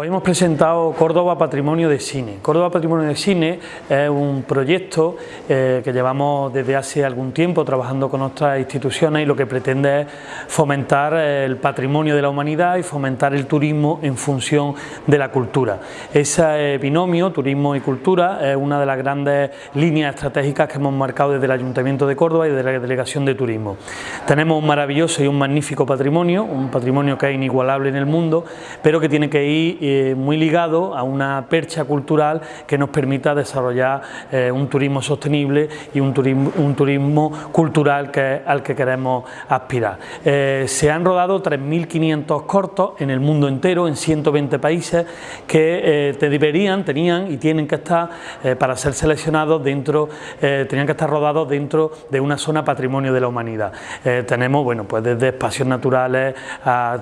Hoy hemos presentado Córdoba Patrimonio de Cine. Córdoba Patrimonio de Cine es un proyecto eh, que llevamos desde hace algún tiempo trabajando con otras instituciones y lo que pretende es fomentar el patrimonio de la humanidad y fomentar el turismo en función de la cultura. Ese binomio, turismo y cultura, es una de las grandes líneas estratégicas que hemos marcado desde el Ayuntamiento de Córdoba y desde la Delegación de Turismo. Tenemos un maravilloso y un magnífico patrimonio, un patrimonio que es inigualable en el mundo, pero que tiene que ir eh, muy ligado a una percha cultural que nos permita desarrollar eh, un turismo sostenible y un turismo, un turismo cultural que, al que queremos aspirar. Eh, se han rodado 3.500 cortos en el mundo entero, en 120 países, que te deberían, tenían y tienen que estar para ser seleccionados dentro, tenían que estar rodados dentro de una zona patrimonio de la humanidad. tenemos, bueno, pues desde espacios naturales a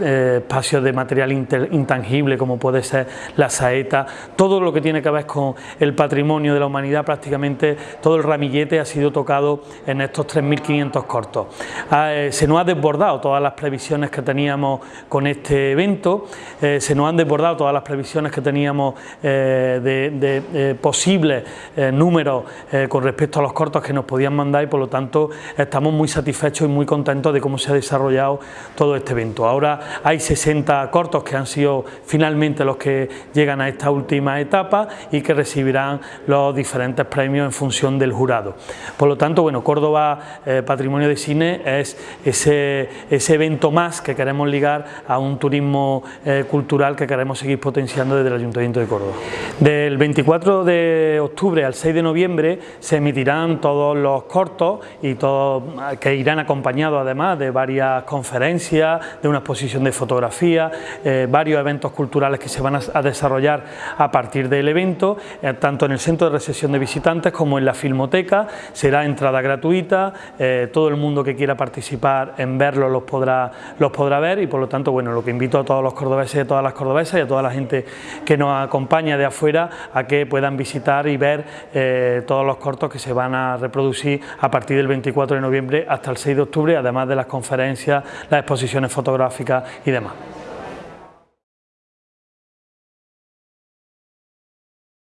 espacios de material intangible como puede ser la saeta, todo lo que tiene que ver con el patrimonio de la humanidad, prácticamente todo el ramillete ha sido tocado en estos 3.500 cortos. Ah, eh, se nos ha desbordado todas las previsiones que teníamos con este evento, eh, se nos han desbordado todas las previsiones que teníamos eh, de, posibles números con respecto a los cortos que nos podían mandar y por lo tanto estamos muy satisfechos y muy contentos de cómo se ha desarrollado todo este evento. Ahora hay 60 cortos que han sido finalmente los que llegan a esta última etapa y que recibirán los diferentes premios en función del jurado. Por lo tanto, bueno, Córdoba eh, Patrimonio de Cine es ese, ese, evento más que queremos ligar a un turismo eh, cultural que queremos seguir potenciando desde el Ayuntamiento de Córdoba. Del 24 de octubre al 6 de noviembre se emitirán todos los cortos y todos que irán acompañados además de varias conferencias, de una exposición de fotografía, eh, varios eventos culturales culturales que se van a, desarrollar a partir del evento, eh, tanto en el centro de recepción de visitantes como en la filmoteca, será entrada gratuita, eh, todo el mundo que quiera participar en verlo los podrá, los podrá ver y por lo tanto bueno, lo que invito a todos los cordobeses y a todas las cordobesas y a toda la gente que nos acompaña de afuera a que puedan visitar y ver eh, todos los cortos que se van a reproducir a partir del 24 de noviembre hasta el 6 de octubre, además de las conferencias, las exposiciones fotográficas y demás.